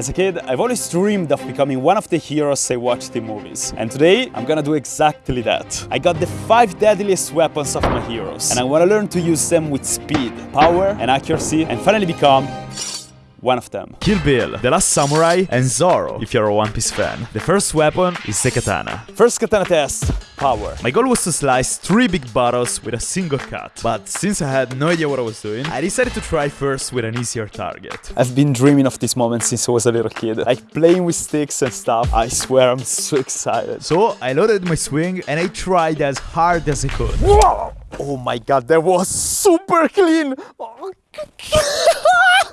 As a kid, I've always dreamed of becoming one of the heroes I watched in movies. And today, I'm gonna do exactly that. I got the five deadliest weapons of my heroes, and I wanna learn to use them with speed, power, and accuracy, and finally become one of them. Kill Bill, The Last Samurai, and Zoro, if you're a One Piece fan. The first weapon is the katana. First katana test, power. My goal was to slice three big bottles with a single cut, but since I had no idea what I was doing, I decided to try first with an easier target. I've been dreaming of this moment since I was a little kid. Like playing with sticks and stuff. I swear I'm so excited. So I loaded my swing and I tried as hard as I could. Whoa! Oh my god, that was super clean! Oh.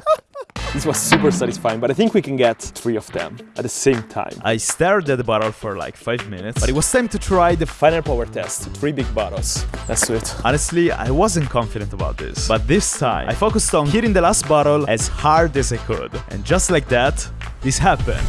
This was super satisfying, but I think we can get three of them at the same time. I stared at the bottle for like 5 minutes, but it was time to try the final power test. Three big bottles. Let's do it. Honestly, I wasn't confident about this, but this time I focused on hitting the last bottle as hard as I could. And just like that, this happened.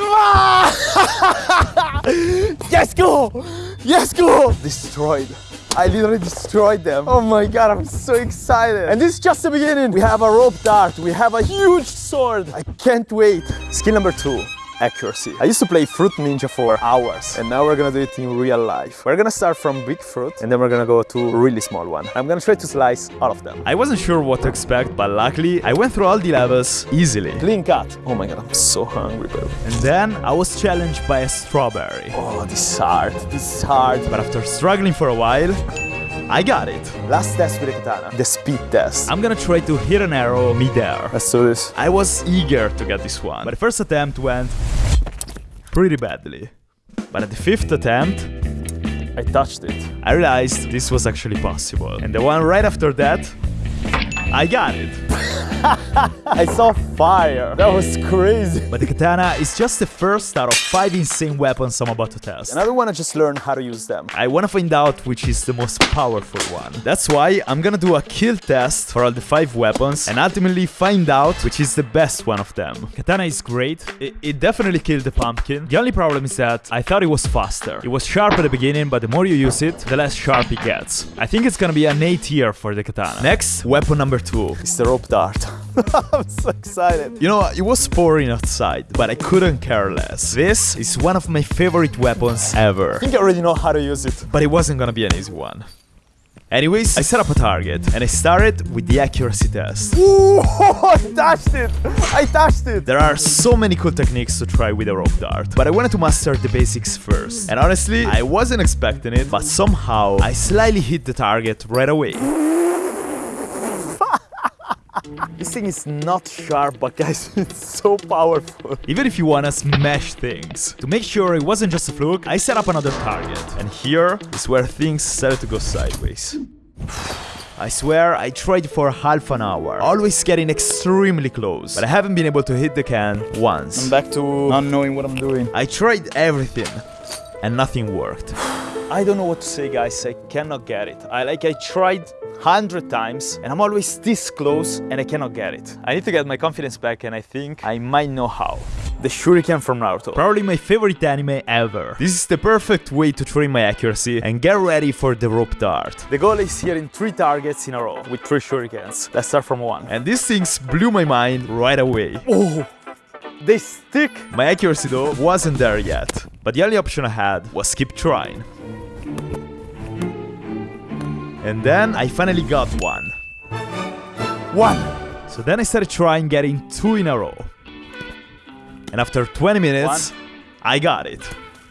yes, go! Yes, go! Destroyed. I literally destroyed them. Oh my god, I'm so excited. And this is just the beginning. We have a rope dart. We have a huge sword. I can't wait. Skill number two accuracy. I used to play Fruit Ninja for hours and now we're gonna do it in real life. We're gonna start from big fruit and then we're gonna go to really small one. I'm gonna try to slice all of them. I wasn't sure what to expect, but luckily I went through all the levels easily. Clean cut. Oh my god, I'm so hungry, bro. And then I was challenged by a strawberry. Oh, this is hard. This is hard. But after struggling for a while, I got it. Last test with the katana, the speed test. I'm gonna try to hit an arrow mid-air. Let's do this. I was eager to get this one, but the first attempt went pretty badly. But at the fifth attempt, I touched it. I realized this was actually possible. And the one right after that, I got it. I saw fire. That was crazy. But the katana is just the first out of five insane weapons I'm about to test. And I don't want to just learn how to use them. I want to find out which is the most powerful one. That's why I'm gonna do a kill test for all the five weapons and ultimately find out which is the best one of them. Katana is great. It, it definitely killed the pumpkin. The only problem is that I thought it was faster. It was sharp at the beginning, but the more you use it, the less sharp it gets. I think it's gonna be an A tier for the katana. Next, weapon number two. It's the rope dart. I'm so excited. You know, it was pouring outside, but I couldn't care less. This is one of my favorite weapons ever. I think I already know how to use it. But it wasn't gonna be an easy one. Anyways, I set up a target and I started with the accuracy test. Ooh, I touched it! I touched it! There are so many cool techniques to try with a rope dart, but I wanted to master the basics first. And honestly, I wasn't expecting it, but somehow I slightly hit the target right away. This thing is not sharp, but guys, it's so powerful. Even if you wanna smash things. To make sure it wasn't just a fluke, I set up another target. And here is where things started to go sideways. I swear, I tried for half an hour, always getting extremely close, but I haven't been able to hit the can once. I'm back to not knowing what I'm doing. I tried everything, and nothing worked. I don't know what to say, guys. I cannot get it. I like I tried hundred times, and I'm always this close, and I cannot get it. I need to get my confidence back, and I think I might know how. The Shuriken from Naruto. Probably my favorite anime ever. This is the perfect way to train my accuracy and get ready for the rope dart. The goal is hitting three targets in a row with three shurikens. Let's start from one. And these things blew my mind right away. Oh, they stick! My accuracy though wasn't there yet, but the only option I had was keep trying. And then I finally got one. One! So then I started trying getting two in a row. And after 20 minutes, One. I got it.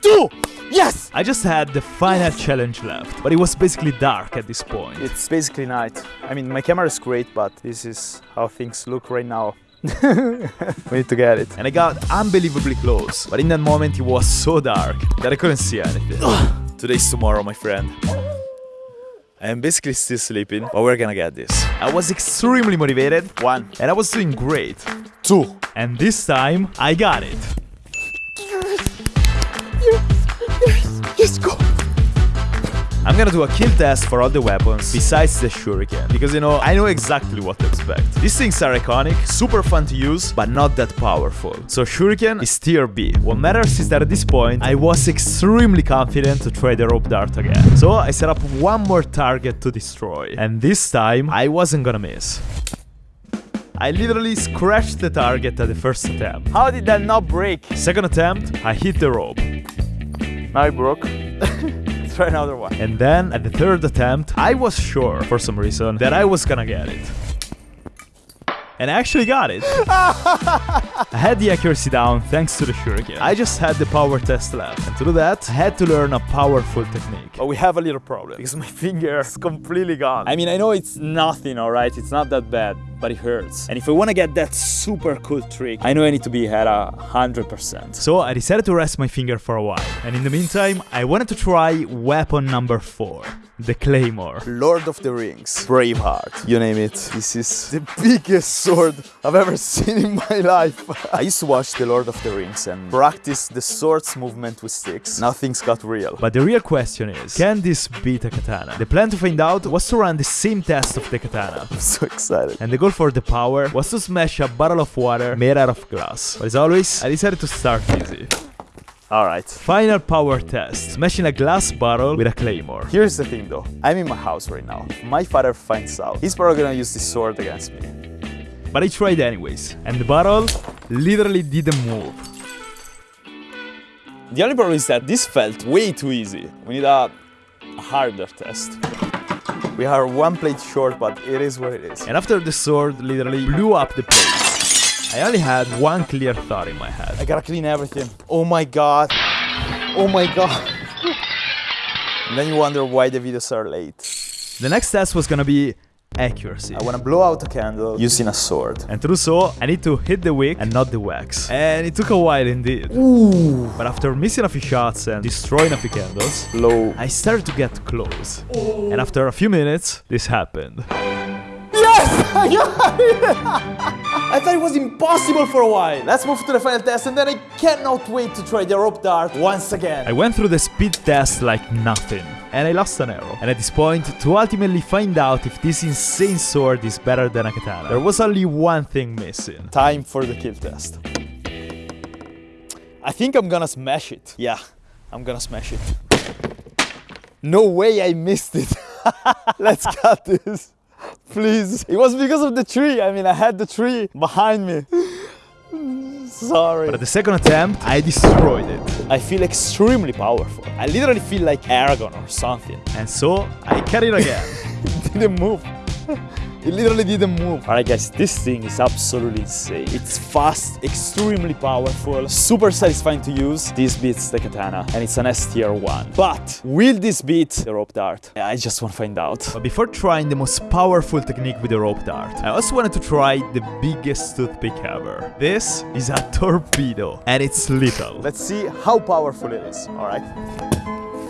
Two! Yes! I just had the final challenge left, but it was basically dark at this point. It's basically night. I mean, my camera is great, but this is how things look right now. we need to get it. and I got unbelievably close, but in that moment it was so dark that I couldn't see anything. Today's tomorrow, my friend. I am basically still sleeping, but we're gonna get this. I was extremely motivated, One. and I was doing great. Two. And this time, I got it. I'm gonna do a kill test for all the weapons besides the shuriken, because you know, I know exactly what to expect. These things are iconic, super fun to use, but not that powerful. So shuriken is tier B. What matters is that at this point, I was extremely confident to try the rope dart again. So I set up one more target to destroy, and this time, I wasn't gonna miss. I literally scratched the target at the first attempt. How did that not break? Second attempt, I hit the rope. Now it broke. Try another one. And then at the third attempt, I was sure, for some reason, that I was gonna get it. And I actually got it. I had the accuracy down thanks to the shuriken. I just had the power test left. And to do that, I had to learn a powerful technique. But we have a little problem because my finger is completely gone. I mean, I know it's nothing, all right? It's not that bad, but it hurts. And if I want to get that super cool trick, I know I need to be at a 100%. So I decided to rest my finger for a while. And in the meantime, I wanted to try weapon number 4. The Claymore. Lord of the Rings, Braveheart, you name it. This is the biggest sword I've ever seen in my life. I used to watch The Lord of the Rings and practice the sword's movement with sticks. Now things got real. But the real question is, can this beat a katana? The plan to find out was to run the same test of the katana. I'm so excited. And the goal for the power was to smash a bottle of water made out of glass. But as always, I decided to start easy. Alright. Final power test. Smashing a glass bottle with a claymore. Here's the thing though. I'm in my house right now. If my father finds out, he's probably gonna use this sword against me. But I tried anyways. And the bottle literally didn't move. The only problem is that this felt way too easy. We need a harder test. We are one plate short, but it is what it is. And after the sword literally blew up the plate, I only had one clear thought in my head. I gotta clean everything. Oh my god. Oh my god. and then you wonder why the videos are late. The next test was gonna be accuracy. I wanna blow out a candle using a sword. And to do so, I need to hit the wick and not the wax. And it took a while indeed. Ooh. But after missing a few shots and destroying a few candles, Blow. I started to get close. And after a few minutes, this happened. Yes! I! I thought it was impossible for a while. Let's move to the final test and then I cannot wait to try the rope dart once again. I went through the speed test like nothing, and I lost an arrow. And at this point, to ultimately find out if this insane sword is better than a katana, there was only one thing missing. Time for the kill test. I think I'm gonna smash it. Yeah, I'm gonna smash it. No way I missed it. Let's cut this. Please. It was because of the tree. I mean, I had the tree behind me. Sorry. But at the second attempt, I destroyed it. I feel extremely powerful. I literally feel like Aragorn or something. And so, I cut it again. Didn't move. It literally didn't move. Alright guys, this thing is absolutely insane. It's fast, extremely powerful, super satisfying to use. This beats the katana and it's an S tier 1. But will this beat the rope dart? I just want to find out. But before trying the most powerful technique with the rope dart, I also wanted to try the biggest toothpick ever. This is a torpedo, and it's little. Let's see how powerful it is, alright?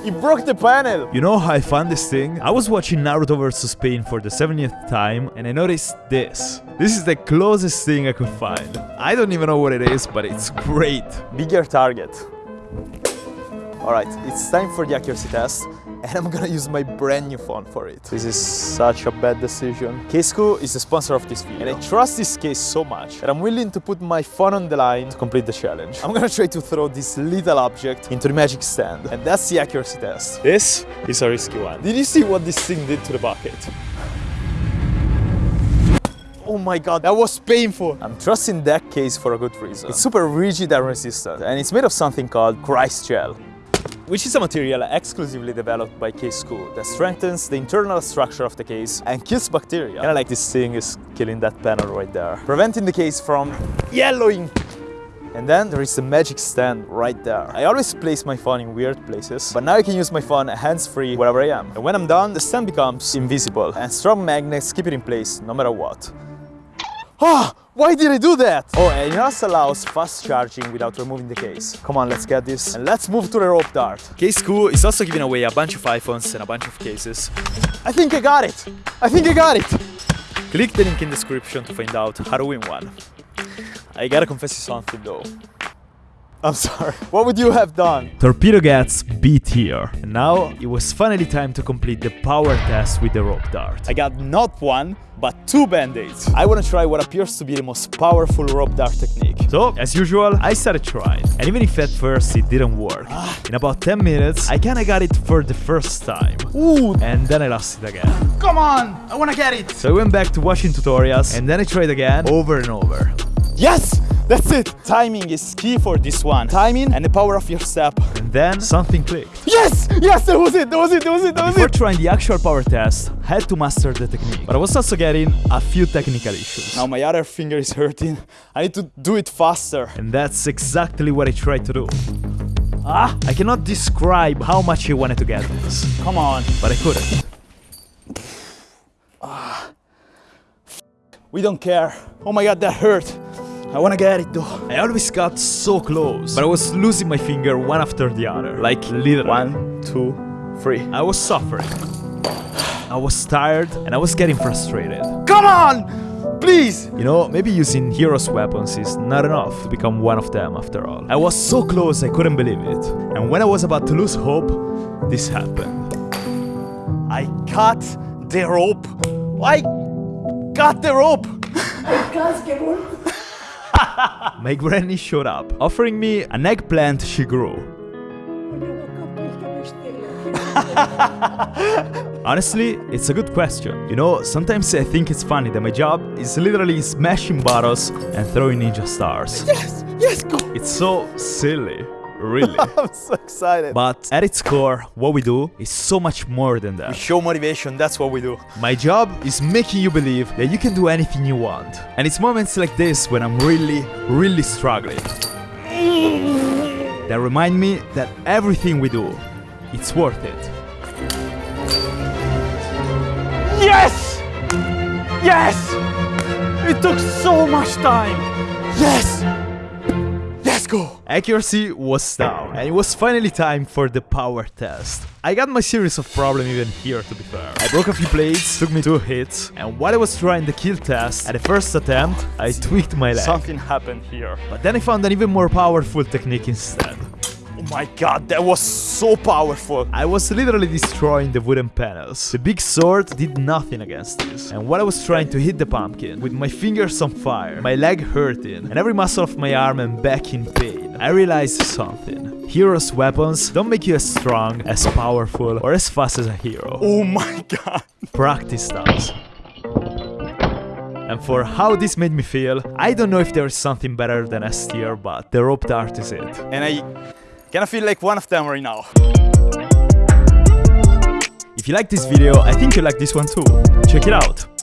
It broke the panel! You know how I found this thing? I was watching Naruto vs Pain for the 70th time and I noticed this. This is the closest thing I could find. I don't even know what it is, but it's great. Bigger target. Alright, it's time for the accuracy test and I'm gonna use my brand new phone for it. This is such a bad decision. CASEKOO is the sponsor of this video and I trust this case so much that I'm willing to put my phone on the line to complete the challenge. I'm gonna try to throw this little object into the magic stand and that's the accuracy test. This is a risky one. Did you see what this thing did to the bucket? Oh my god, that was painful. I'm trusting that case for a good reason. It's super rigid and resistant, and it's made of something called Christ gel which is a material exclusively developed by CASEKOO that strengthens the internal structure of the case and kills bacteria. Kinda like this thing is killing that panel right there, preventing the case from yellowing. And then there is the magic stand right there. I always place my phone in weird places, but now I can use my phone hands-free wherever I am. And when I'm done, the stand becomes invisible and strong magnets keep it in place no matter what. Ah! Why did I do that? Oh, and it also allows fast charging without removing the case. Come on, let's get this. And let's move to the rope dart. CASEKOO is also giving away a bunch of iPhones and a bunch of cases. I think I got it! I think I got it! Click the link in the description to find out how to win one. I gotta confess you something though. I'm sorry. What would you have done? Torpedo gets B tier. And now it was finally time to complete the power test with the rope dart. I got not one, but two band-aids. I wanna try what appears to be the most powerful rope dart technique. So, as usual, I started trying. And even if at first it didn't work, ah. in about 10 minutes, I kinda got it for the first time. Ooh, And then I lost it again. come on! I wanna get it! So I went back to watching tutorials, and then I tried again, over and over. Yes! That's it! Timing is key for this one. Timing and the power of your step. And then something clicked. Yes! Yes, that was it! That was it! That was it! That was Before it! trying the actual power test, I had to master the technique. But I was also getting a few technical issues. Now my other finger is hurting. I need to do it faster. And that's exactly what I tried to do. Ah, I cannot describe how much I wanted to get this, Come on. but I couldn't. ah, We don't care. Oh my god, that hurt. I wanna get it though. I always got so close, but I was losing my finger one after the other, like literally. One, two, three. I was suffering. I was tired and I was getting frustrated. Come on! Please! You know, maybe using heroes' weapons is not enough to become one of them after all. I was so close I couldn't believe it. And when I was about to lose hope, this happened. I cut the rope. I cut the rope. My granny showed up, offering me an eggplant she grew. Honestly, it's a good question. You know, sometimes I think it's funny that my job is literally smashing bottles and throwing ninja stars. Yes, yes, go. It's so silly, really. I'm so excited. But at its core, what we do is so much more than that. we show motivation, that's what we do. My job is making you believe that you can do anything you want. And it's moments like this when I'm really, really struggling. That remind me that everything we do, it's worth it. Yes! Yes! It took so much time. Yes! Go. Accuracy was down, and it was finally time for the power test. I got my series of problems even here, to be fair. I broke a few plates, took me two hits, and while I was trying the kill test, at the first attempt, I tweaked my leg. Something happened here. But then I found an even more powerful technique instead. Oh my god, that was so powerful. I was literally destroying the wooden panels. The big sword did nothing against this. And while I was trying to hit the pumpkin, with my fingers on fire, my leg hurting, and every muscle of my arm and back in pain, I realized something. Heroes' weapons don't make you as strong, as powerful, or as fast as a hero. Oh my god. Practice does. And for how this made me feel, I don't know if there is something better than S tier, but the rope dart is it. And I kind of feel like one of them right now. If you like this video, I think you like this one too. Check it out.